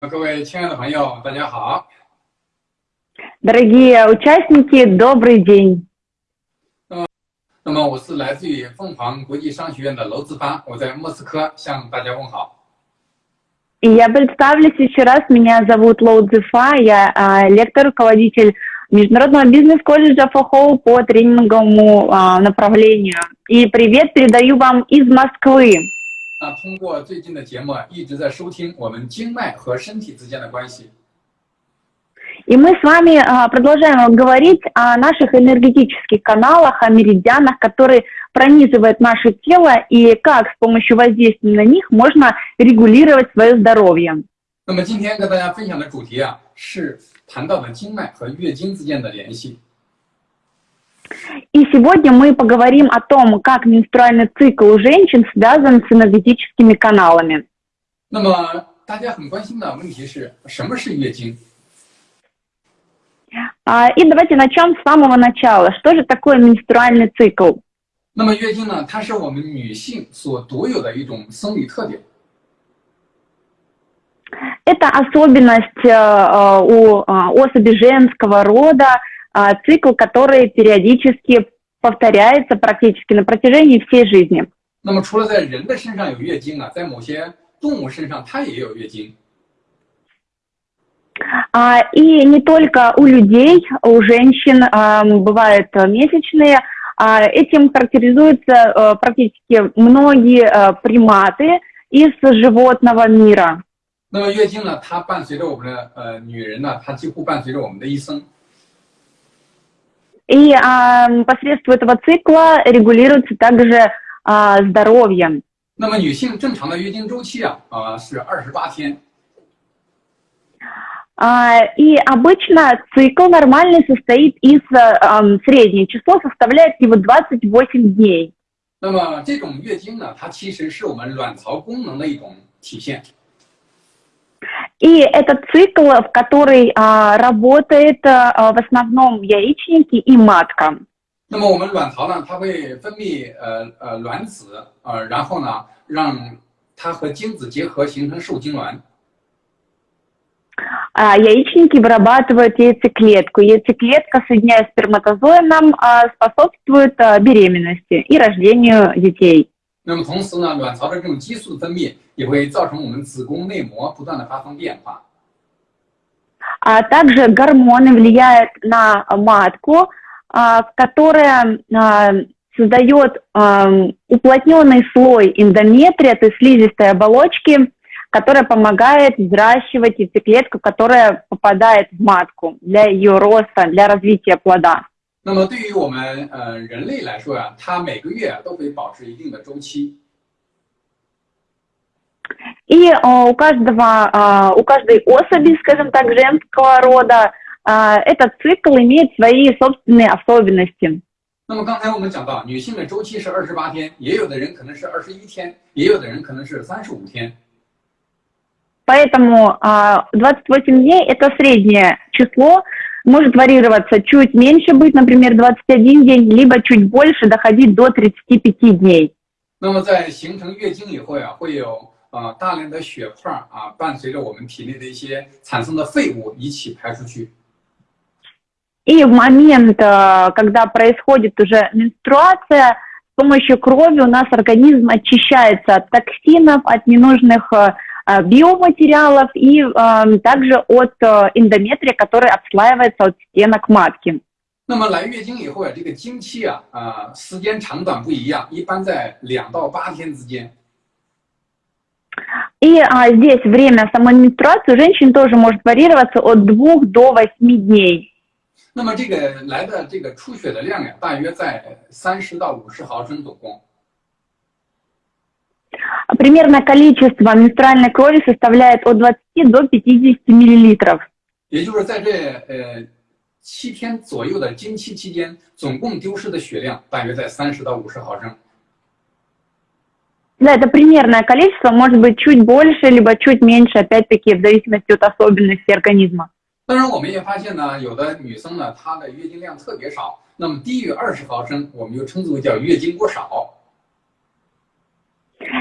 各位亲爱的朋友，大家好。 Дорогие участники, добрый день. 那么我是来自于凤凰国际商学院的娄志发，我在莫斯科向大家问好。 И я представлюсь еще раз. Меня зовут Лоу Цзефа. Я а, лектор, руководитель Международного бизнес-колледжа ФОХОУ по тренинговому а, направлению. И привет передаю вам из Москвы. 那通过最近的节目啊，一直在收听我们经脉和身体之间的关系。 И мы с вами а, продолжаем говорить о наших энергетических каналах, о меридианах, которые пронизывают наше тело и как с помощью воздействия на них можно регулировать свое здоровье. 那么今天跟大家分享的主题啊，是谈到的经脉和月经之间的联系。 И сегодня мы поговорим о том, как менструальный цикл у женщин связан с энергетическими каналами. 那么大家很关心的问题是什么是月经？ А, И давайте начнем с самого начала. Что же такое менструальный цикл? 那么月经呢，它是我们女性所独有的一种生理特点。 Это особенность э, э, у э, особи женского рода, э, цикл, который периодически повторяется практически на протяжении всей жизни. 那么除了在人的身上有月经啊，在某些动物身上它也有月经。 А, И не только у людей, у женщин а, бывают э, месячные. А, Этим характеризуются э, практически многие э, приматы из животного мира. 那么月经呢，它伴随着我们的呃女人呢，它几乎伴随着我们的一生。 И а, посредством этого цикла регулируется также а, здоровье. 那么女性正常的月经周期啊啊、是二十八天。 А, И обычно цикл нормальный состоит из а, ам, среднее число составляет его 28 дней. 那么这种月经呢，它其实是我们卵巢功能的一种体现。 И этот цикл, в который а, работает а, в основном яичники и матка. 那么我们卵巢呢，它会分泌呃呃卵子，呃，然后呢，让它和精子结合形成受精卵。 А, яичники вырабатывают яйцеклетку. Яйцеклетка, соединяясь с сперматозоидом, а, способствует а, беременности и рождению детей. 那么同时呢，卵巢的这种激素的分泌也会造成我们子宫内膜不断的发生变化。 А также гормоны влияют на матку, а, которая а, создает ам, уплотненный слой эндометрия, то есть слизистой оболочки, которая помогает взращивать яйцеклетку, которая попадает в матку для ее роста, для развития плода. 那么对于我们呃人类来说呀、它每个月都会保持一定的周期。 И а, у каждого, а, у каждой особи, скажем так, женского рода, а, этот цикл имеет свои собственные особенности. 那么刚才我们讲到，女性的周期是二十八天，也有的人可能是二十一天，也有的人可能是三十五天。 Поэтому а, 28 дней – это среднее число, может варьироваться, чуть меньше быть, например, 21 день, либо чуть больше, доходить до 35 дней. 那么在形成月经以后呀，会有呃大量的血块儿啊，伴随着我们体内的一些产生的废物一起排出去。 И в момент, а, когда происходит уже менструация, с помощью крови у нас организм очищается от токсинов, от ненужных а, а, биоматериалов и а, также от а, эндометрия, который отслаивается от стенок матки. 那么来月经以后呀，这个经期啊啊、时间长短不一样，一般在两到八天之间。 И а, здесь время самой менструации у женщин тоже может варьироваться от 2 до 8 дней. 那么这个来的这个出血的量呀，大约在三十到五十毫升总共。 Примерное количество менструальной крови составляет от 20 до 50 миллилитров. 也就是在这呃七天左右的经期期间，总共丢失的血量大约在三十到五十毫升。 Да, это примерное количество, может быть чуть больше, либо чуть меньше, опять-таки, в зависимости от особенностей организма. 当然，我们也发现呢，有的女生呢，她的月经量特别少，那么低于二十毫升，我们就称之为叫月经过少。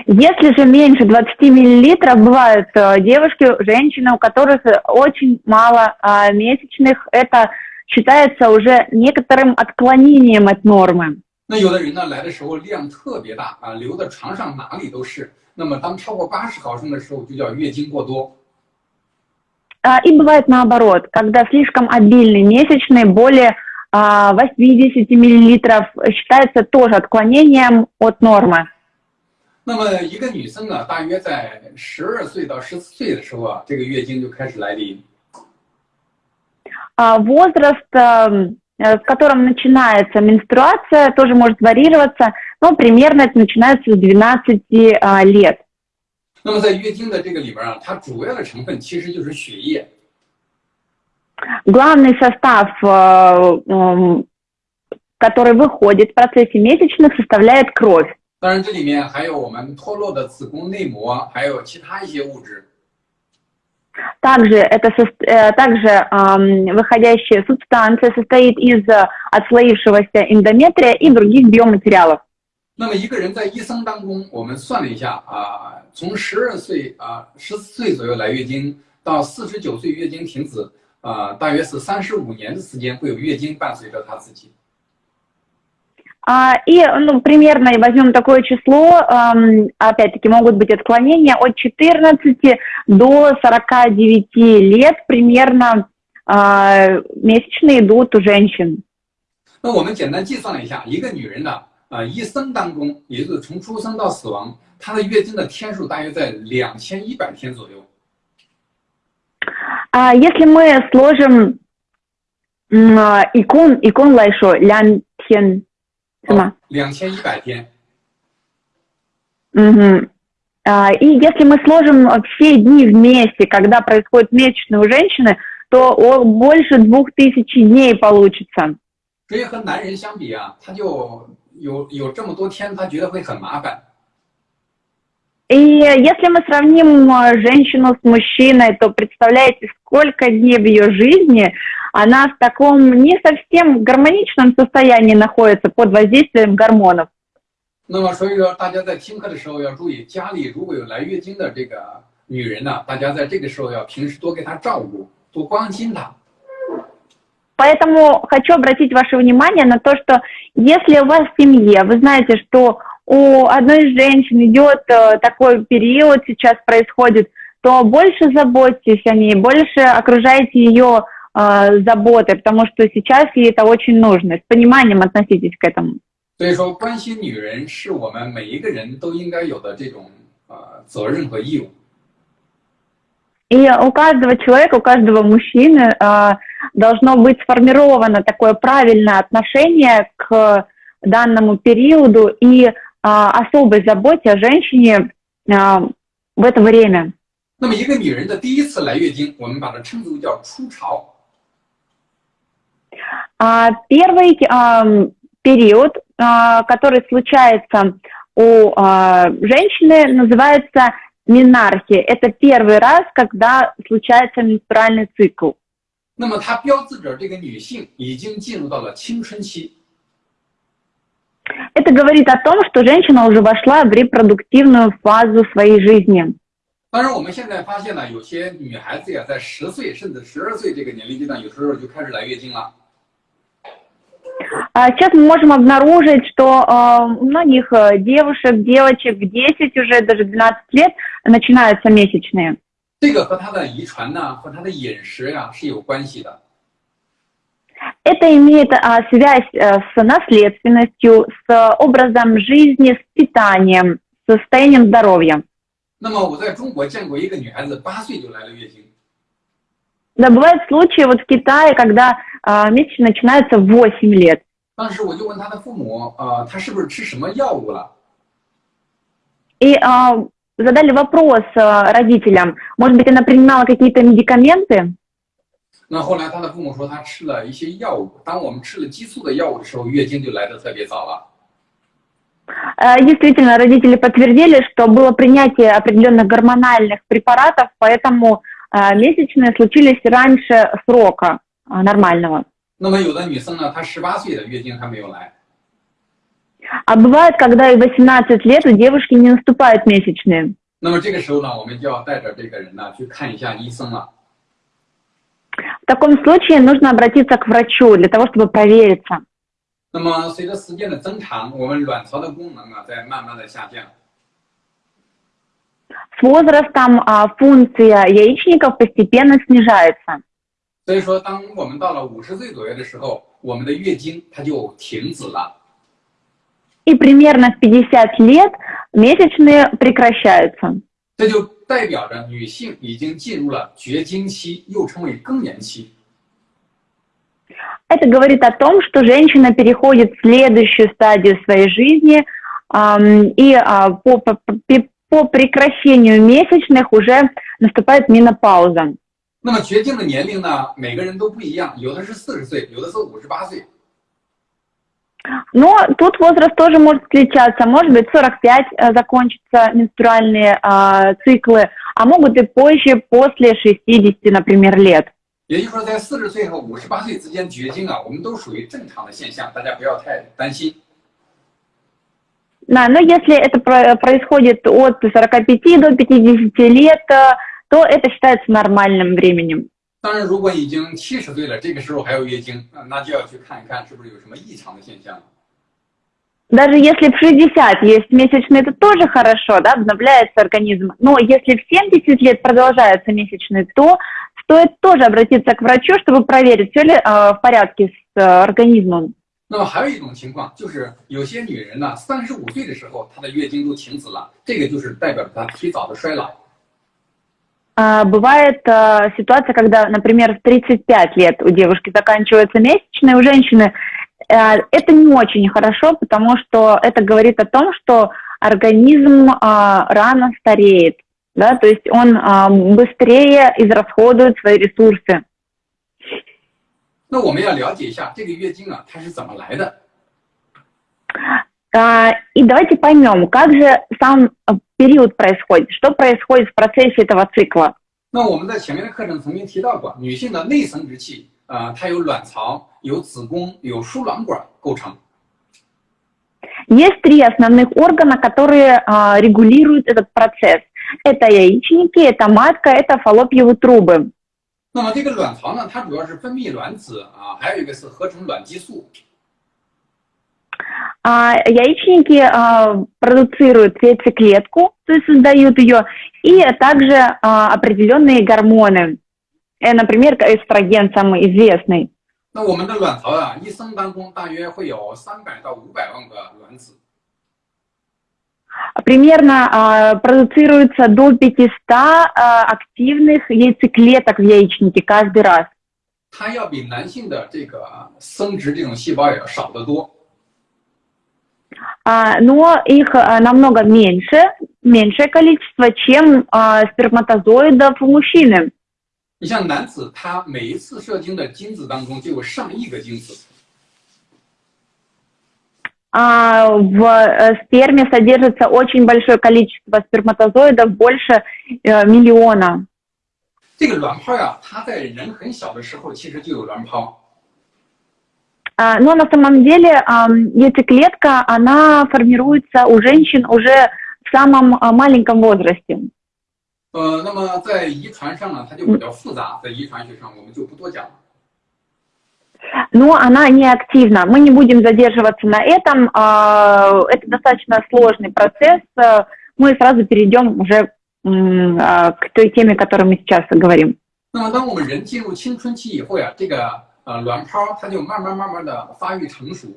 Если же меньше 20 миллилитров, бывают э, девушки, женщины, у которых очень мало а, месячных, это считается уже некоторым отклонением от нормы. 那有的人呢来的时候量特别大啊，流的床上哪里都是。那么当超过八十毫升的时候，就叫月经过多。 А, И бывает наоборот, когда слишком обильный месячный, более а, 80 миллилитров, считается тоже отклонением от нормы. 那么一个女生呢，大约在十二岁到十四岁的时候啊，这个月经就开始来临。 А Возраст, эм, э, в котором начинается менструация, тоже может варьироваться, но примерно это начинается с 12 а, лет. 那么在月经的这个里边啊，它主要的成分其实就是血液。 Главный состав, э, эм, который выходит в процессе месячных, составляет кровь. 当然，这里面还有我们脱落的子宫内膜，还有其他一些物质。 Также, это, сос- э, также эм, выходящая субстанция состоит из э, отслоившегося эндометрия и других биоматериалов. 那么一个人在一生当中，我们算了一下啊，从十二岁啊十四岁左右来月经，到四十九岁月经停止，啊，大约是三十五年的时间会有月经伴随着他自己。 А, и, ну, примерно возьмем такое число, эм, опять-таки могут быть отклонения от 14 до 49 лет примерно а, месячные идут у женщин. 那我们简单计算了一下，一个女人呢，啊，一生当中，也就是从出生到死亡，她的月经的天数大约在两千一百天左右。 А, если мы сложим м, а, икон, икон лайшо, лян тен, сама. 两千一百天。 Мгм. А, И если мы сложим э, все дни вместе, когда происходит месячные у женщины, то о- больше двух тысяч дней получится. 所以和男人相比啊，他就有有这么多天，他觉得会很麻烦。 И если мы сравним э, женщину с мужчиной, то представляете, сколько дней в ее жизни она в таком не совсем гармоничном состоянии находится под воздействием гормонов. 那么所以说，大家在听课的时候要注意，家里如果有来月经的这个女人呢，大家在这个时候要平时多给她照顾，多关心她。 Поэтому хочу обратить ваше внимание на то, что если у вас в семье, вы знаете, что у одной из женщин идет э, такой период, сейчас происходит, то больше заботьтесь о ней, больше окружайте ее э, заботой, потому что сейчас ей это очень нужно. С пониманием относитесь к этому. 所以说，关心女人是我们每一个人都应该有的这种呃责任和义务。 И у каждого человека, у каждого мужчины э, должно быть сформировано такое правильное отношение к данному периоду и э, особой заботе о женщине э, в это время. 那么一个女人的第一次来月经，我们把它称之为叫初潮。 А первый ам, период, а, который случается у а, женщины, называется менархия. Это первый раз, когда случается менструальный цикл. 那么它标志着这个女性已经进入到了青春期。 Это говорит о том, что женщина уже вошла в репродуктивную фазу своей жизни. 当然，我们现在发现呢，有些女孩子呀，在十岁甚至十二岁这个年龄阶段，有时候就开始来月经了。 А Сейчас мы можем обнаружить, что э, у многих э, девушек, девочек в 10, уже даже 12 лет начинаются месячные. 这个和她的遗传呢，和她的饮食呀是有关系的。 Это имеет а, связь э, с наследственностью, с образом жизни, с питанием, с состоянием здоровья. 那么我在中国见过一个女孩子，八岁就来了月经。 Да, бывают случаи вот в Китае, когда а, месячные начинаются в 8 лет. 当时我就问她的父母，呃，她是不是吃什么药物了？ И а, задали вопрос а, родителям, может быть, она принимала какие-то медикаменты? 那后来她的父母说她吃了一些药物。当我们吃了激素的药物的时候，月经就来得特别早了。 А, Действительно, родители подтвердили, что было принятие определенных гормональных препаратов, поэтому а, месячные случились раньше срока а, нормального. 那么有的女生呢，她十八岁的月经还没有来。 А бывает, когда и 18 лет у девушки не наступают месячные. 那么这个时候呢，我们就要带着这个人呢去看一下医生了。 В таком случае нужно обратиться к врачу для того, чтобы провериться. 那么随着时间的增长，我们卵巢的功能啊在慢慢的下降。 С возрастом а, функция яичников постепенно снижается. 所以说，当我们到了五十岁左右的时候，我们的月经它就停止了。 И примерно в 50 лет месячные прекращаются. 这就代表着女性已经进入了绝经期，又称为更年期。 Это говорит о том, что женщина переходит в следующую стадию своей жизни, ам, и а, по, по, по- по прекращению месячных уже наступает менопауза. 那么绝经的年龄呢，每个人都不一样，有的是四十岁，有的是五十八岁。 Но тут возраст тоже может отличаться. Может быть, 45 э, закончатся менструальные а, циклы, а могут и позже, после 60, например, лет. 也就是说，在四十岁和五十八岁之间绝经啊，我们都属于正常的现象，大家不要太担心。 Да, но если это про- происходит от 45 до 50 лет, э, то это считается нормальным временем. 当然，如果已经七十岁了，这个时候还有月经，啊那就要去看一看是不是有什么异常的现象。 Даже если в 60 есть месячные, это тоже хорошо, да, обновляется организм. Но если в 70 лет продолжаются месячные, то стоит тоже обратиться к врачу, чтобы проверить, все ли э, в порядке с э, организмом. 那么还有一种情况，就是有些女人呢，三十五岁的时候，她的月经都停止了，这个就是代表着她提早的衰老。 А, Бывает э, ситуация, когда, например, в 35 лет у девушки заканчиваются месячные, у женщины э, это не очень хорошо, потому что это говорит о том, что организм а, рано стареет, да, то есть он а, быстрее израсходует свои ресурсы. 那我们要了解一下这个月经啊，它是怎么来的。 А, И давайте поймем, как же сам э, период происходит, что происходит в процессе этого цикла. 那我们在前面的课程曾经提到过，女性的内生殖器啊、它有卵巢、有子宫、有输卵管构成。 Есть три основных органа, которые а, регулируют этот процесс. Это яичники, это матка, это фаллопьевые трубы. 那么这个卵巢呢，它主要是分泌卵子啊，还有一个是合成卵激素。 А, яичники а, продуцируют яйцеклетку, то есть создают ее, и также а, определенные гормоны. Э, например, эстроген самый известный. 那我们的卵巢啊，一生当中大约会有三百到五百万个卵子。 Примерно а, продуцируется до 500 а, активных яйцеклеток в яичнике каждый раз. 它要比男性的这个生殖这种细胞也要少得多。 А, но их а, намного меньше, меньшее количество, чем а, сперматозоидов у мужчины. 你像男子，他每一次射精的精子当中就有上亿个精子， А, в э, сперме содержится очень большое количество сперматозоидов, больше э, миллиона. 这个卵泡呀，它在人很小的时候其实就有卵泡。 А, но на самом деле ам, яйцеклетка, она формируется у женщин уже в самом а, маленьком возрасте. 呃，那么在遗传上呢，它就比较复杂，在遗传学上我们就不多讲了。 Но она не активна. Мы не будем задерживаться на этом. а, Это достаточно сложный процесс. а, Мы сразу перейдем уже м, а, к той теме, о которой мы сейчас говорим. 那么当我们人进入青春期以后呀，这个 呃卵泡它就慢慢慢慢的发育成熟。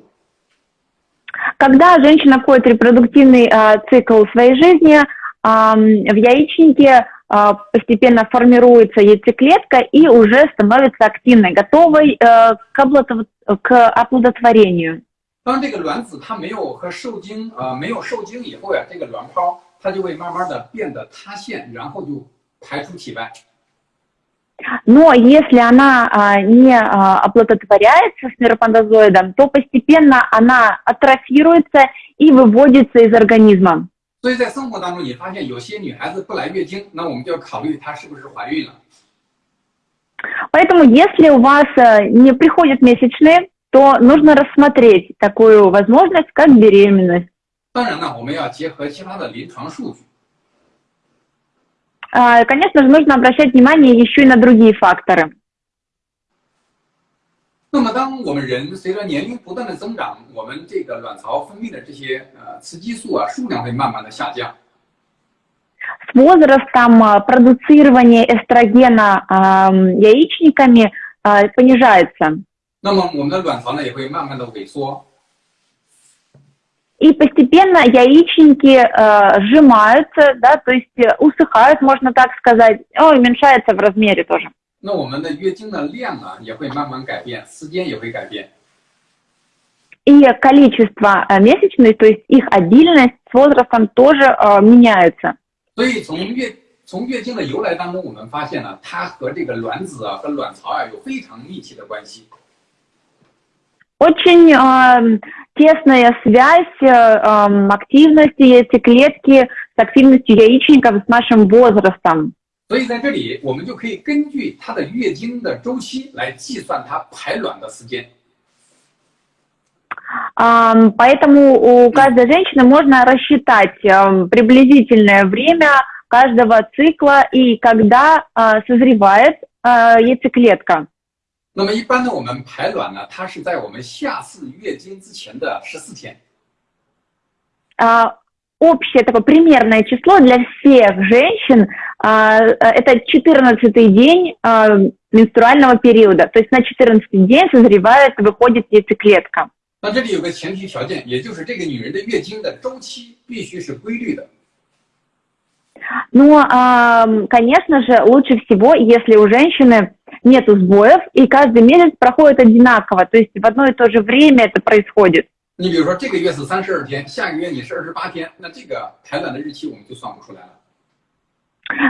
Когда женщина входит в репродуктивный а, цикл своей жизни, ам, в яичнике а, постепенно формируется яйцеклетка и уже становится активной, готовой э, к, оплодотв- к оплодотворению. 当这个卵子它没有和受精啊、呃没有受精以后呀，这个卵泡它就会慢慢的变得塌陷，然后就排出体外。 Но если она а, не а, оплодотворяется сперматозоидом, то постепенно она атрофируется и выводится из организма. 所以在生活当中，你发现有些女孩子不来月经，那我们就要考虑她是不是怀孕了。 Поэтому если у вас э, не приходят месячные, то нужно рассмотреть такую возможность, как беременность. 当然呢，我们要结合其他的临床数据。 А, Конечно же, нужно обращать внимание еще и на другие факторы. 那么，当我们人随着年龄不断的增长，我们这个卵巢分泌的这些呃雌激素啊数量会慢慢的下降。 С возрастом а, продуцирование эстрогена а, яичниками а, понижается. 那么，我们的卵巢呢也会慢慢的萎缩。 И постепенно яичники э, сжимаются, да, то есть э, усыхают, можно так сказать, ну, и уменьшается в размере тоже. 那我们的月经的量啊也会慢慢改变，时间也会改变。 И количество э, месячных, то есть их обильность с возрастом тоже э, меняется. 所以从月从月经的由来当中，我们发现呢，它和这个卵子啊和卵巢啊有非常密切的关系。 Очень э, тесная связь э, эм, активности яйцеклетки с активностью яичников с нашим возрастом. 所以在这里，我们就可以根据她的月经的周期来计算她排卵的时间。 Ам, Поэтому у каждой женщины можно рассчитать эм, приблизительное время каждого цикла и когда э, созревает э, яйцеклетка. 那么一般呢，我们排卵呢，它是在我们下次月经之前的十四天。 А, Общее такое примерное число для всех женщин а, э, это 14 день а, менструального периода. То есть на 14 день созревает, выходит яйцеклетка. 那这里有个前提条件，也就是这个女人的月经的周期必须是规律的。 Но, ам, конечно же, лучше всего, если у женщины нет сбоев, и каждый месяц проходит одинаково, то есть в одно и то же время это происходит. 你比如说这个月是三十二天，下个月你是二十八天，那这个排卵的日期我们就算不出来了。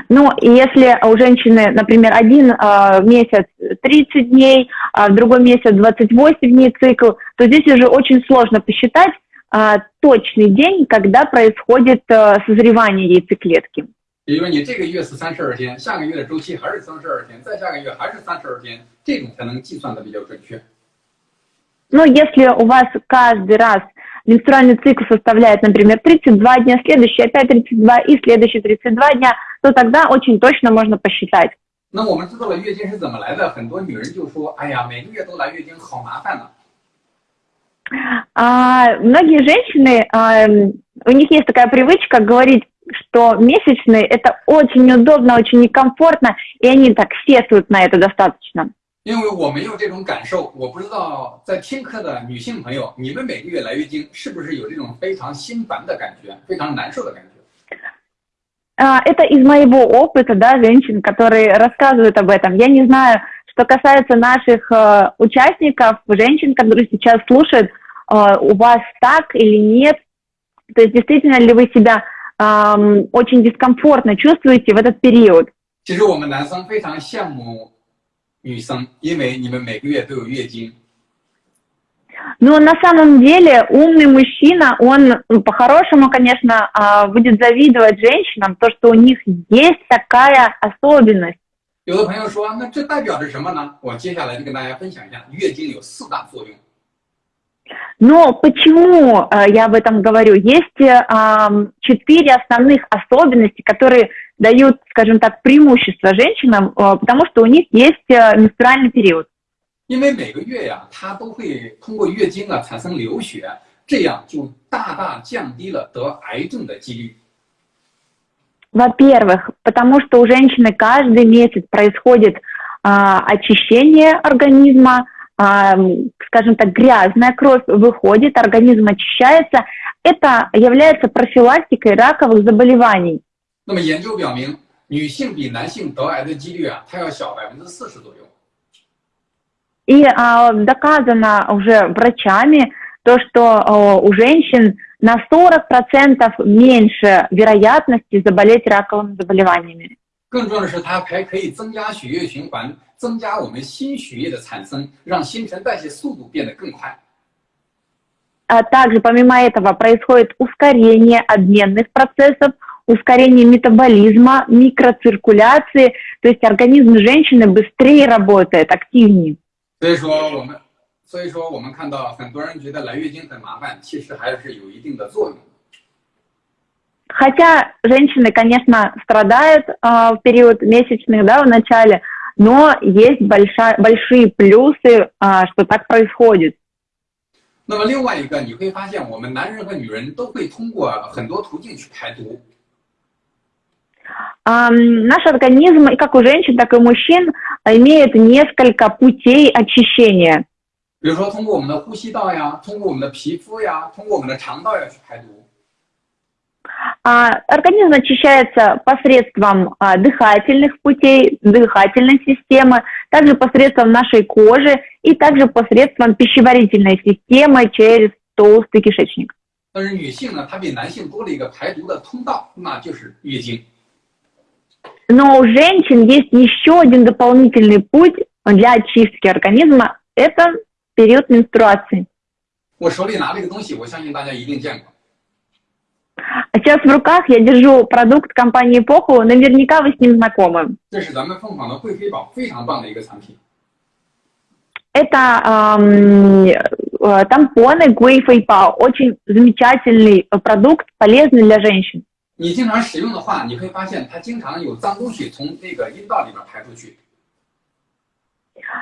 Ну, и если у женщины, например, один а, месяц 30 дней, а в другой месяц 28 дней цикл, то здесь уже очень сложно посчитать а, точный день, когда происходит а, созревание яйцеклетки. 比如说你这个月是三十二天，下个月的周期还是三十二天，再下个月还是三十二天，这种才能计算的比较准确。 Но если у вас каждый раз менструальный цикл составляет, например, 32 дня, следующий опять 32 и следующий 32 дня, то тогда очень точно можно посчитать. 那我们知道了月经是怎么来的，很多女人就说：“哎呀，每个月都来月经，好麻烦呐、 А, многие женщины, а, м, у них есть такая привычка говорить, что месячные это очень неудобно, очень некомфортно, и они так сетуют на это достаточно. 因为我没有这种感受，我不知道在听课的女性朋友，你们每个月来月经是不是有这种非常心烦的感觉，非常难受的感觉？ А, это из моего опыта, да, женщин, которые рассказывают об этом. Я не знаю, что касается наших э, участников, женщин, которые сейчас слушают, э, у вас так или нет. То есть действительно ли вы себя ам, очень дискомфортно чувствуете в этот период? 其实我们男生非常羡慕女生，因为你们每个月都有月经。 Но на самом деле умный мужчина, он ну, по-хорошему, конечно, а, будет завидовать женщинам, то, что у них есть такая особенность. 有的朋友说，那这代表着什么呢？我接下来就跟大家分享一下，月经有四大作用。 Но почему э, я об этом говорю? Есть э, ам, четыре основных особенности, которые дают, скажем так, преимущество женщинам, э, потому что у них есть э, менструальный период. 因为每个月呀，它都会通过月经啊产生流血，这样就大大降低了得癌症的几率。 Во-первых, потому что у женщины каждый месяц происходит а, очищение организма, а, м, скажем так, грязная кровь выходит, организм очищается. Это является профилактикой раковых заболеваний. 那么研究表明，女性比男性得癌的几率啊，它要小百分之四十左右。 И а, доказано уже врачами то, что а, у женщин на 40% меньше вероятности заболеть раковыми заболеваниями. 更重要的是，它还可以增加血液循环， 增加我们新血液的产生，让新陈代谢速度变得更快。 А также помимо этого происходит ускорение обменных процессов, ускорение метаболизма, микроциркуляции, то есть организм женщины быстрее работает, активнее. 所以说，我们 所以说，我们看到很多人觉得来月经很麻烦，其实还是有一定的作用。 Хотя женщины, конечно, страдают а, в период месячных, да, в начале, но есть большая, большие плюсы, а, что так происходит. 那么另外一个，你会发现我们男人和女人都会通过很多途径去排毒。 Ам, наш организм, и как у женщин, так и у мужчин, а, имеет несколько путей очищения. 比如说，通过我们的呼吸道呀，通过我们的皮肤呀，通过我们的肠道呀去排毒。 А, Организм очищается посредством а, дыхательных путей, дыхательной системы, также посредством нашей кожи и также посредством пищеварительной системы через толстый кишечник. 但是女性呢，她比男性多了一个排毒的通道，那就是月经。 Но у женщин есть еще один дополнительный путь для очистки организма – это период менструации. 我手里拿这个东西，我相信大家一定见过。 А Сейчас в руках я держу продукт компании Поху, наверняка вы с ним знакомы. 这是咱们凤凰的贵妃宝，非常棒的一个产品。 Это ам, э, тампоны Гуэй Фэйпао, очень замечательный э, продукт, полезный для женщин. 你经常使用的话，你会发现它经常有脏东西从那个阴道里边排出去。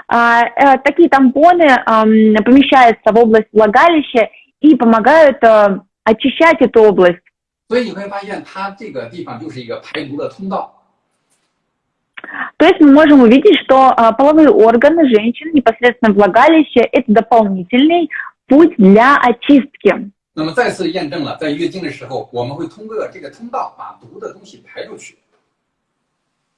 А, э, такие тампоны ам, помещаются в область влагалища и помогают э, очищать эту область. 所以你会发现，它这个地方就是一个排毒的通道。 То есть мы можем увидеть, что а, половые органы женщин, непосредственно влагалище, это дополнительный путь для очистки. 那么再次验证了，在月经的时候，我们会通过这个通道把毒的东西排出去。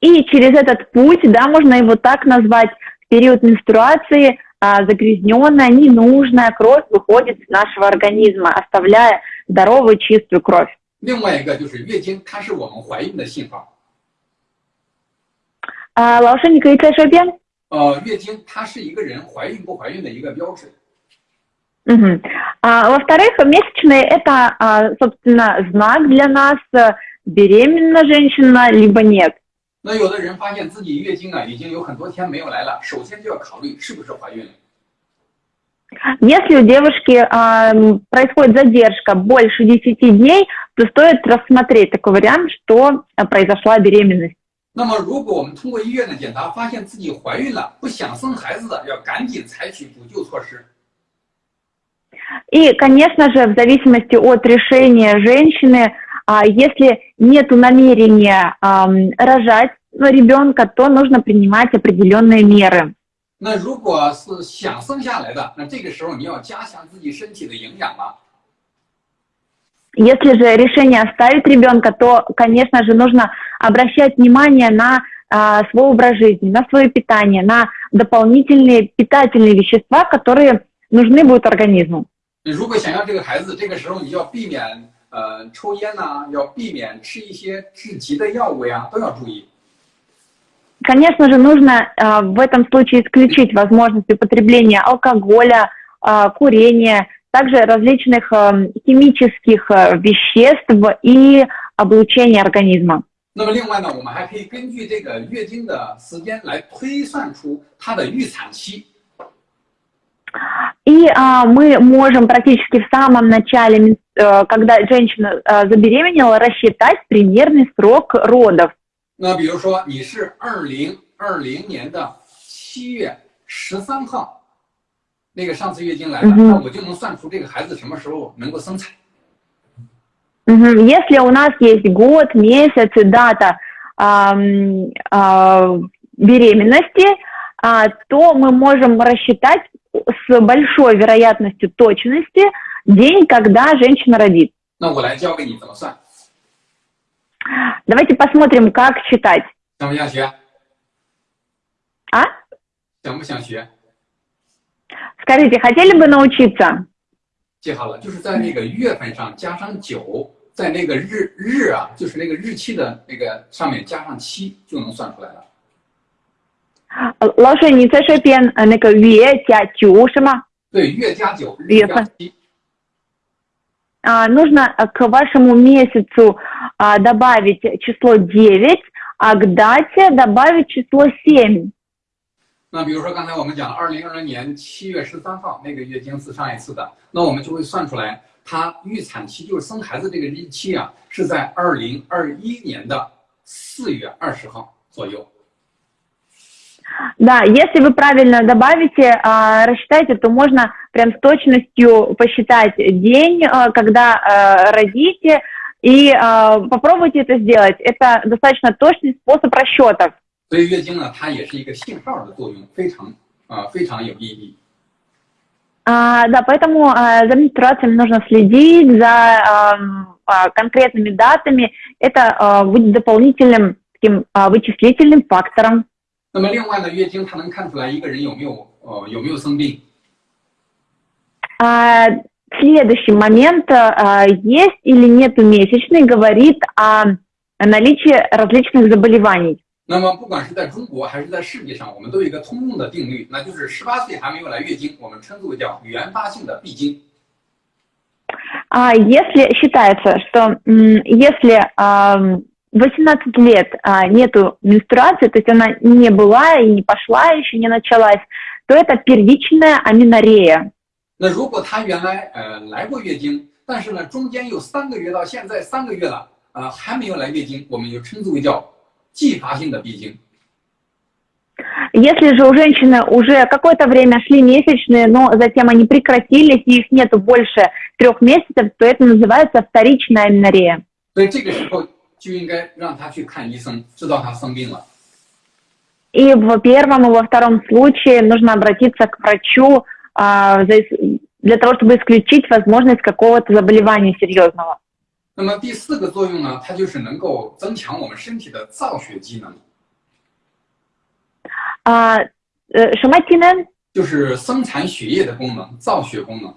И через этот путь, да, можно его так назвать, в период менструации а, загрязненная, ненужная кровь выходит из нашего организма, оставляя здоровую, чистую кровь. 另外一个就是月经，它是我们怀孕的信号。 А, 老师，你可以再说一遍？呃，月经它是一个人怀孕不怀孕的一个标志。 Мгм. А, во-вторых, месячные – это, а, собственно, знак для нас, э, беременна женщина, либо нет. 那有的人发现自己月经啊已经有很多天没有来了，首先就要考虑是不是怀孕了。 Если у девушки а, м, происходит задержка больше 10 дней, то стоит рассмотреть такой вариант, что а, произошла беременность. 那么，如果我们通过医院的检查发现自己怀孕了，不想生孩子的，要赶紧采取补救措施。 И, конечно же, в зависимости от решения женщины, а, если нет намерения ам, рожать ну, ребенка, то нужно принимать определенные меры. 那如果是想生下来的，那这个时候你要加强自己身体的营养了。 Если же решение оставить ребенка, то, конечно же, нужно обращать внимание на а, свой образ жизни, на свое питание, на дополнительные питательные вещества, которые нужны будут организму. 如果想要这个孩子，这个时候你要避免呃抽烟呐、要避免吃一些致急的药物呀，都要注意。 Конечно же, нужно а, в этом случае исключить возможность употребления алкоголя, а, курения, также различных а, химических а, веществ и облучения организма. 那么另外呢，我们还可以根据这个月经的时间来推算出它的预产期。 И а, мы можем практически в самом начале, мен- э, когда женщина э, забеременела, рассчитать примерный срок родов. 那比如说你是二零二零年的七月十三号，那个上次月经来的，嗯哼那我就能算出这个孩子什么时候能够生产。 Мгм. Если у нас есть год, месяц и дата ам, а, беременности, а, то мы можем рассчитать с большой вероятностью точности день, когда женщина родит. 那我来教给你怎么算， Давайте посмотрим, как считать. 想不想学？ А? 想不想学？ Скажите, хотели бы научиться? 记好了，就是在那个月份上加上九，在那个日日啊，就是那个日期的那个上面加上七，就能算出来了。 老师，你再说一遍呃那个月加九是吗？对，月加九，日加月份七。 А, нужно э, к вашему месяцу а, добавить число 9, а к дате добавить число 7. 那比如说刚才我们讲二零二零年七月十三号那个月经是上一次的，那我们就会算出来，它预产期就是生孩子这个日期啊，是在二零二一年的四月二十号左右。 Да, если вы правильно добавите, а, рассчитайте, то можно прям с точностью посчитать день, а, когда а, родите, и а, попробуйте это сделать. Это достаточно точный способ расчетов. 所以月经呢，它也是一个信号的作用，非常啊、非常有意义。 А, да, поэтому а, за менструациями нужно следить, за ам, а, конкретными датами. Это а, будет дополнительным таким а, вычислительным фактором. 那么另外呢，月经它能看出来一个人有没有呃有没有生病。 А, следующий момент, а, есть или нет месячный, говорит о наличии различных заболеваний. 那么不管是在中国还是在世界上，我们都有一个通用的定律，那就是十八岁还没有来月经，我们称之为叫原发性的闭经。 А если считается, что м, если ам, 18 лет а, нету менструации, то есть она не была и не пошла, еще не началась, то это первичная аминорея. 那如果她原来呃来过月经，但是呢中间有三个月到现在三个月了，呃还没有来月经，我们就称之为叫继发性的闭经。 Если же у женщины уже какое-то время шли месячные, но затем они прекратились, и их нету больше трех месяцев, то это называется вторичная аминорея. 所以这个时候就应该让她去看医生，知道她生病了。 И в первом и во втором случае нужно обратиться к врачу а, за ис- для того, чтобы исключить возможность какого-то заболевания серьезного. 那么第四个作用呢，它就是能够增强我们身体的造血机能， А, э, Шаматина, 就是生产血液的功能，造血功能。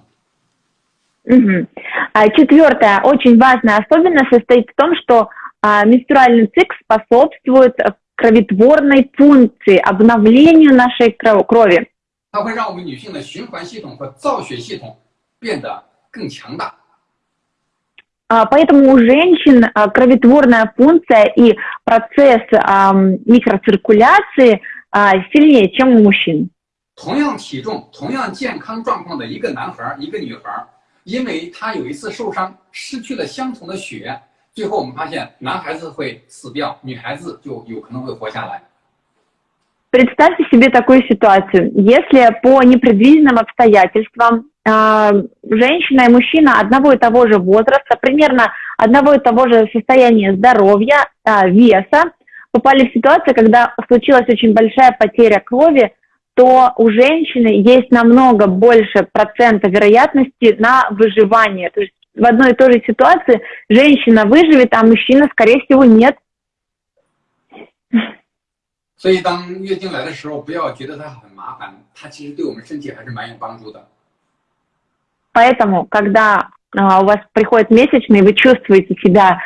мгм. А, четвертая, очень важная особенность состоит в том, что а, менструальный цикл способствует э, кроветворной функции, обновлению нашей кро- крови. 它会让我们女性的循环系统和造血系统变得更强大。 А, Поэтому у женщин а, кроветворная функция и процесс ам, микроциркуляции а, сильнее, чем у мужчин. 同样体重、同样健康状况的一个男孩儿、一个女孩儿，因为他有一次受伤，失去了相同的血，最后我们发现男孩子会死掉，女孩子就有可能会活下来。 Представьте себе такую ситуацию. Если по непредвиденным обстоятельствам а, женщина и мужчина одного и того же возраста, примерно одного и того же состояния здоровья, а, веса, попали в ситуацию, когда случилась очень большая потеря крови, то у женщины есть намного больше процента вероятности на выживание. То есть в одной и той же ситуации женщина выживет, а мужчина, скорее всего, нет. 所以当月经来的时候，不要觉得它很麻烦，它其实对我们身体还是蛮有帮助的。 Поэтому, когда а, у вас приходит месячный, вы чувствуете себя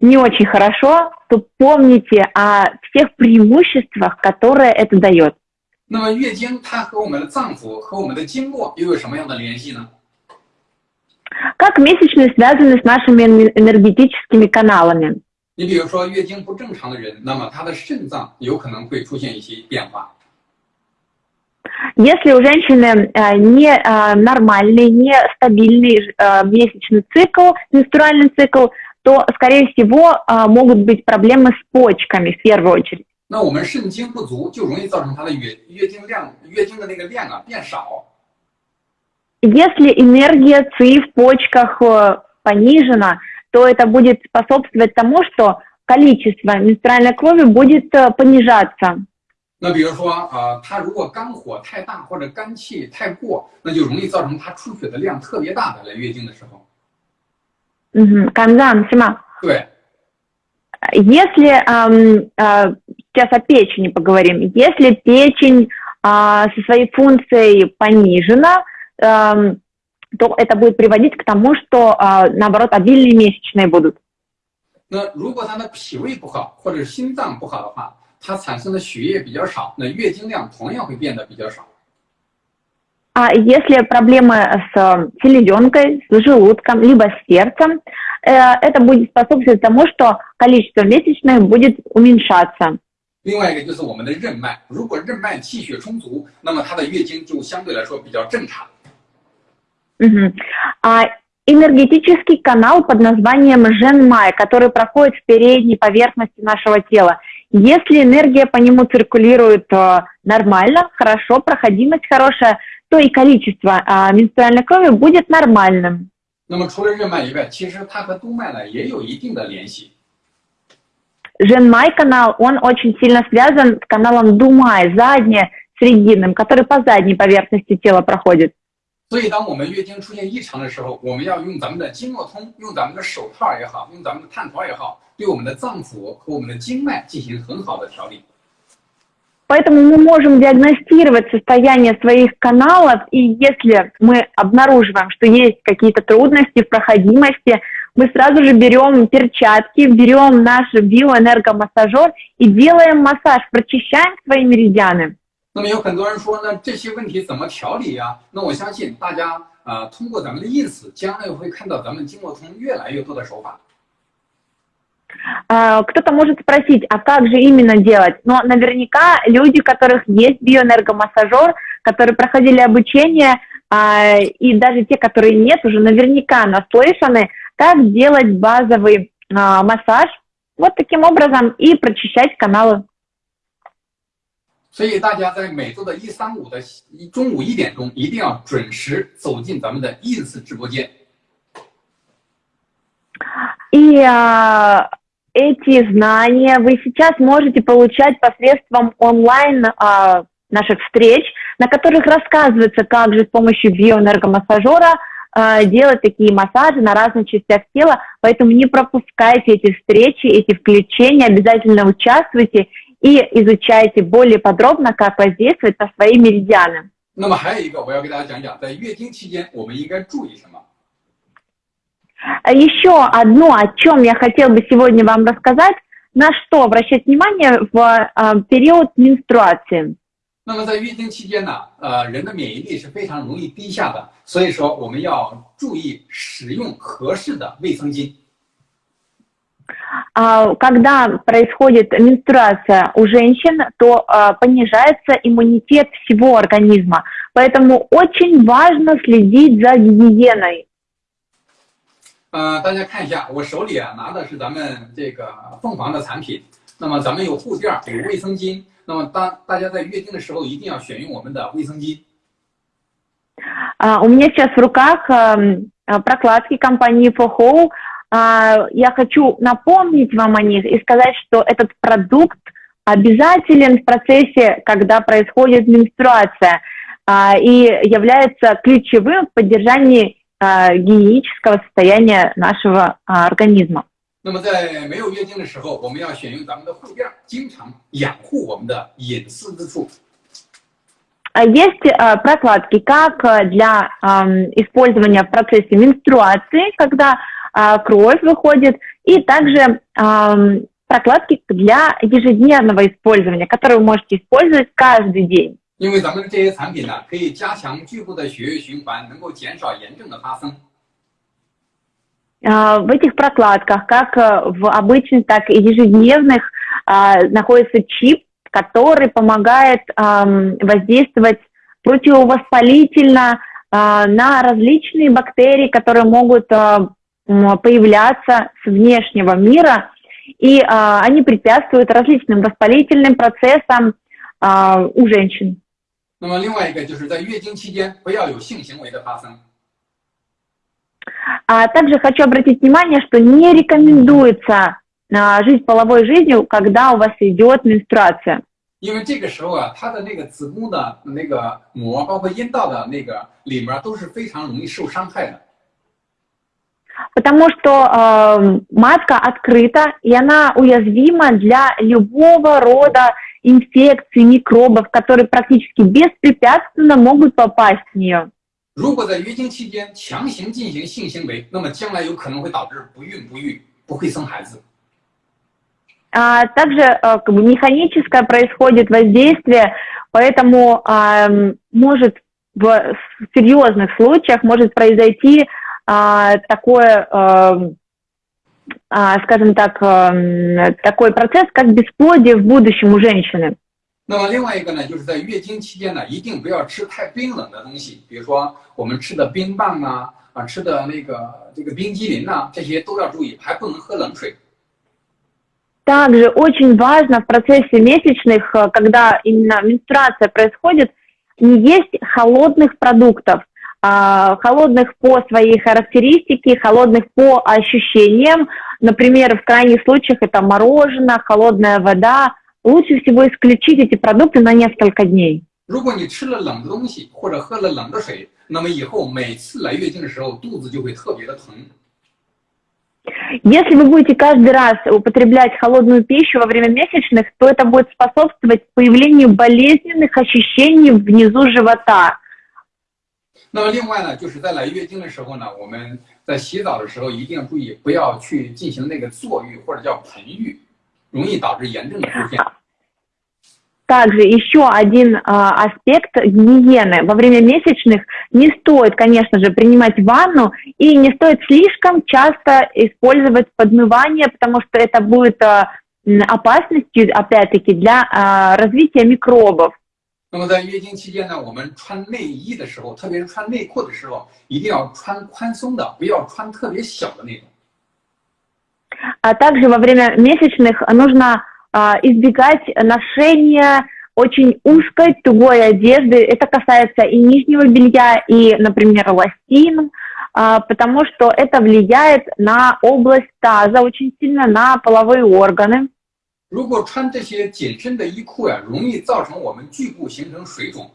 не очень хорошо, то помните о всех преимуществах, которые это дает. 那么月经它和我们的脏腑和我们的经络又有什么样的联系呢？ Как месячные связаны с нашими эн- энергетическими каналами? 你比如说月经不正常的人，那么他的肾脏有可能会出现一些变化。 Если у женщины э, не э, нормальный, не стабильный э, месячный цикл, менструальный цикл, то, скорее всего, э, могут быть проблемы с почками в первую очередь. 那我们肾精不足，就容易造成她的月月经量、月经的那个量啊变少。 Если энергия ЦИ в почках э, понижена, то это будет способствовать тому, что количество менструальной крови будет э, понижаться. 那比如说啊、呃，她如果肝火太大或者肝气太过，那就容易造成她出血的量特别大的来月经的时候。 Мгм. Канзан, Сима, 对， Если, ам, а, сейчас о печени поговорим, если печень а, со своей функцией понижена, ам, то это будет приводить к тому, что, а, наоборот, обильные месячные будут. 那如果她的脾胃不好或者心脏不好的话，她产生的血液比较少，那月经量同样会变得比较少。 А если проблемы с э, селезенкой, с желудком, либо с сердцем, э, это будет способствовать тому, что количество месячных будет уменьшаться. 另外一个就是我们的任脉，如果任脉气血充足，那么她的月经就相对来说比较正常。 Мгм. А энергетический канал под названием Женмай, который проходит в передней поверхности нашего тела. Если энергия по нему циркулирует э, нормально, хорошо, проходимость хорошая, то и количество э, менструальной крови будет нормальным. 那么除了任脉以外，其实它和督脉呢也有一定的联系。 Женмай канал, он очень сильно связан с каналом Думай, задне, срединным, который по задней поверхности тела проходит. 所以，当我们月经出现异常的时候，我们要用咱们的经络通，用咱们的手套也好，用咱们的探头也好，对我们的脏腑和我们的经脉进行很好的调理。 Поэтому мы можем диагностировать состояние своих каналов, и если мы обнаруживаем, что есть какие-то трудности в проходимости, мы сразу же берем перчатки, берем наш биоэнергомассажер и делаем массаж, прочищаем свои меридианы. 那么有很多人说呢，这些问题怎么调理呀、那我相信大家啊、呃通过咱们的 ins，将来会看到咱们经络通越来越多的手法。 А, Кто-то может спросить, а как же именно делать? Но наверняка люди, у которых есть биоэнергомассажер, которые проходили обучение, а, и даже те, которые нет, уже наверняка наслышаны, как делать базовый а, массаж вот таким образом и прочищать каналы. 所以大家在每周的一三五的中午一点钟，一定要准时走进咱们的 ins 直播间。 И а, эти знания вы сейчас можете получать посредством онлайн а, наших встреч, на которых рассказывается, как же с помощью биоэнергомассажера а, делать такие массажи на разных частях тела. Поэтому не пропускайте эти встречи, эти включения, обязательно участвуйте и изучайте более подробно, как воздействовать на свои меридианы. 那么还有一个，我要给大家讲讲，在月经期间我们应该注意什么。 А Еще одно, о чем я хотел бы сегодня вам рассказать, на что обращать внимание в а, период менструации. 那么在月经期间呢，呃，人的免疫力是非常容易低下的，所以说我们要注意使用合适的卫生巾。 А, Когда происходит менструация у женщин, то а, понижается иммунитет всего организма. Поэтому очень важно следить за гигиеной. 呃，大家看一下，我手里啊拿的是咱们这个凤凰的产品。那么咱们有护垫儿，有卫生巾。那么当大家在月经的时候，一定要选用我们的卫生巾。 А, У меня сейчас в руках ам, а, прокладки компании FOHO. А, Я хочу напомнить вам о них и сказать, что этот продукт обязателен в процессе, когда происходит менструация, а, и является ключевым в поддержании а, гигиенического состояния нашего а, организма. 那么在没有月经的时候，我们要选用咱们的护垫儿，经常养护我们的隐私之处。 А Есть а, прокладки как а, для ам, использования в процессе менструации, когда а, кровь выходит, и также ам, прокладки для ежедневного использования, которые вы можете использовать каждый день. 因为咱们这些产品呢，可以加强局部的血液循环，能够减少炎症的发生。 А, В этих прокладках, как а, в обычных, так и ежедневных, а, находится чип, который помогает ам, воздействовать противовоспалительно а, на различные бактерии, которые могут а, м, появляться с внешнего мира, и а, они препятствуют различным воспалительным процессам а, у женщин. 那么另外一个就是在月经期间不要有性行为的发生。 А также хочу обратить внимание, что не рекомендуется а, жить половой жизнью, когда у вас идет менструация. 因为这个时候啊，它的那个子宫的那个膜，包括阴道的那个里面都是非常容易受伤害的。 Потому что э, матка открыта, и она уязвима для любого рода инфекций, микробов, которые практически беспрепятственно могут попасть в нее. 如果在月经期间强行进行性行为，那么将来有可能会导致不孕不育，不会生孩子。 А также э, как бы механическое происходит воздействие, поэтому ам, может в серьезных случаях может произойти а, такое ам, а, скажем так, эм, такой процесс, как бесплодие в будущем у женщины. 那么另外一个呢，就是在月经期间呢，一定不要吃太冰冷的东西，比如说我们吃的冰棒啊，啊吃的那个这个冰激凌呐、这些都要注意，还不能喝冷水。 Также очень важно в процессе месячных, э, когда именно менструация происходит, не есть холодных продуктов, а, холодных по своей характеристике, холодных по ощущениям. Например, в крайних случаях это мороженое, холодная вода. Лучше всего исключить эти продукты на несколько дней. 如果你吃了冷的东西或者喝了冷的水，那么以后每次来月经的时候，肚子就会特别的疼。 Если вы будете каждый раз употреблять холодную пищу во время месячных, то это будет способствовать появлению болезненных ощущений внизу живота. 那么另外呢，就是在来月经的时候呢，我们在洗澡的时候一定要注意，不要去进行那个坐浴或者叫盆浴，容易导致炎症的出现。 Также еще один а, аспект гигиены. Во время месячных не стоит, конечно же, принимать ванну и не стоит слишком часто использовать подмывание, потому что это будет а, м, опасностью, опять-таки, для а, развития микробов. 那么在月经期间呢，我们穿内衣的时候，特别是穿内裤的时候，一定要穿宽松的，不要穿特别小的那种。 А также во время месячных нужно а, избегать ношения очень узкой, тугой одежды. Это касается и нижнего белья, и, например, лосин, а, потому что это влияет на область таза очень сильно, на половые органы. 如果穿这些紧身的衣裤呀、容易造成我们局部形成水肿。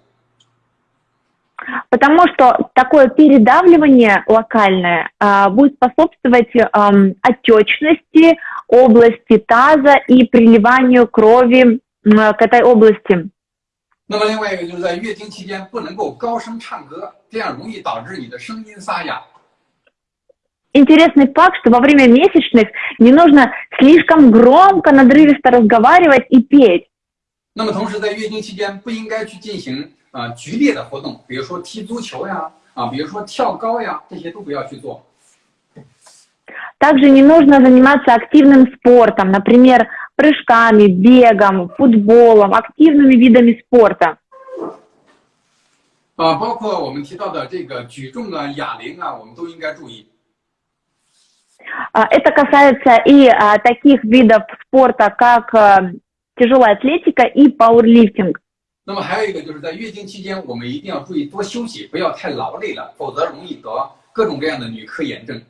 Потому что такое передавливание локальное а, будет способствовать ам, отечности области таза и приливанию крови м, к этой области. 那么另外一个就是在月经期间不能够高声唱歌，这样容易导致你的声音沙哑。 Интересный факт, что во время месячных не нужно слишком громко, надрывисто разговаривать и петь. 那么同时在月经期间不应该去进行啊、呃剧烈的活动，比如说踢足球呀，啊，比如说跳高呀，这些都不要去做。 Также не нужно заниматься активным спортом, например, прыжками, бегом, футболом, активными видами спорта. 啊，包括我们提到的这个举重啊、哑铃啊，我们都应该注意。 А, Это касается и а, таких видов спорта, как а, тяжелая атлетика и пауэрлифтинг. 那么还有一个就是在月经期间，我们一定要注意多休息，不要太劳累了，否则容易得各种各样的女科炎症。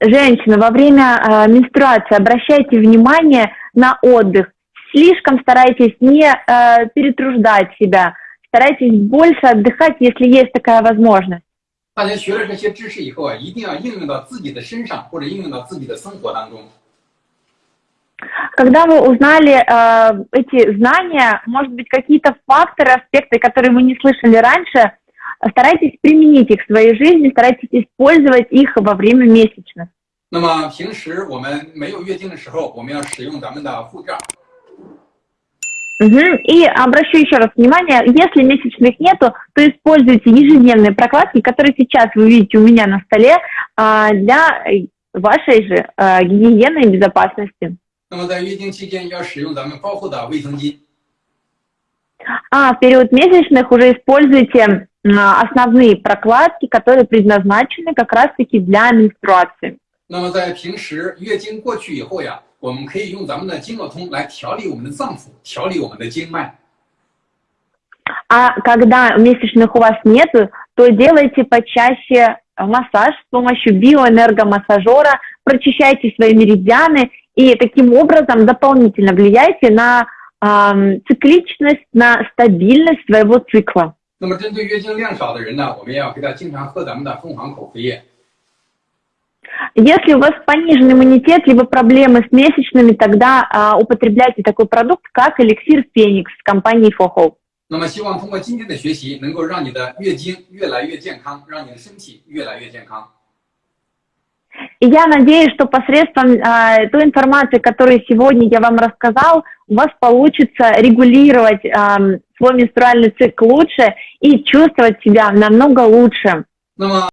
Женщины, во время а, менструации обращайте внимание на отдых. Слишком старайтесь не а, перетруждать себя. Старайтесь больше отдыхать, если есть такая возможность. 大家学了这些知识以后啊，一定要应用到自己的身上，或者应用到自己的生活当中。 Когда вы узнали э, эти знания, может быть, какие-то факторы, аспекты, которые вы не слышали раньше, старайтесь применить их в своей жизни, старайтесь использовать их во время месячных. 那么平时我们没有月经的时候，我们要使用咱们的护罩。 Мгм. И обращу еще раз внимание, если месячных нету, то используйте ежедневные прокладки, которые сейчас вы видите у меня на столе, а, для вашей же а, гигиены и безопасности. 那么在月经期间要使用咱们包厚的卫生巾。 А в период месячных уже используйте а, основные прокладки, которые предназначены как раз-таки для менструации. 那么在平时月经过去以后呀， 我们可以用咱们的经络通来调理我们的脏腑，调理我们的经脉。 А когда месячных у вас нету, то делайте почаще массаж с помощью биоэнергомассажера, прочищайте свои меридианы и таким образом дополнительно влияйте на ам, цикличность, на стабильность своего цикла. 那么针对月经量少的人呢，我们要给他经常喝咱们的凤凰口服液。 Если у вас пониженный иммунитет, либо проблемы с месячными, тогда а, употребляйте такой продукт, как эликсир Феникс компании Фохол. 那么希望通过今天的学习，能够让你的月经越来越健康，让你的身体越来越健康。 И я надеюсь, что посредством а, той информации, которую сегодня я вам рассказал, у вас получится регулировать ам, свой менструальный цикл лучше и чувствовать себя намного лучше. 那么